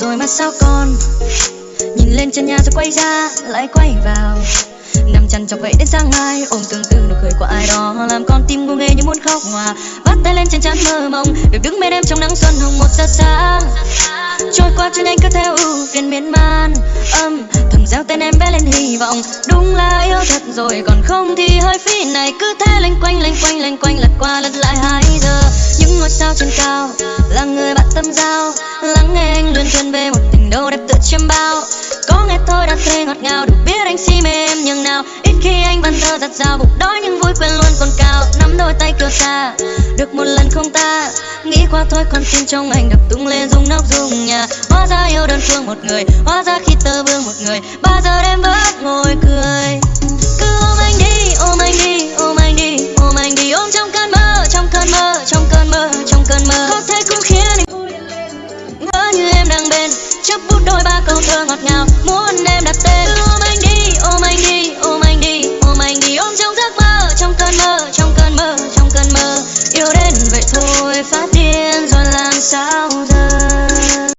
Rồi mà sao con nhìn lên chân nhà rồi quay ra, lại quay vào. Nằm chăn chọc vậy đến sáng mai, ôm tương tư nụ cười của ai đó. Làm con tim ngu nghê như muốn khóc hòa. Bắt tay lên trên chắn mơ mộng, được đứng bên em trong nắng xuân hồng một giờ sáng trôi qua chân anh cứ theo ưu phiền miên man. Âm thầm gieo tên em bé lên hy vọng. Đúng là yêu thật rồi, còn không thì hơi phí này. Cứ thế lanh quanh lanh quanh lanh quanh lật qua lật lại hai giờ. Những ngôi sao trên cao là người tâm giao. Lắng nghe anh luôn chuyên về một tình đâu đẹp tựa chiêm bao. Có nghe thôi đã thấy ngọt ngào, được biết anh si mê em nhường nào. Ít khi anh vẫn thơ giặt rào, bụng đói nhưng vui quên luôn còn cao. Nắm đôi tay cửa xa, được một lần không ta. Nghĩ qua thôi con tim trong anh đập tung lên rung nóc rung nhà. Hóa ra yêu đơn phương một người, hóa ra khi tơ vương một người. Bao giờ em vẫn ngồi cười. Bên. Chấp bút đôi ba câu thơ ngọt ngào muốn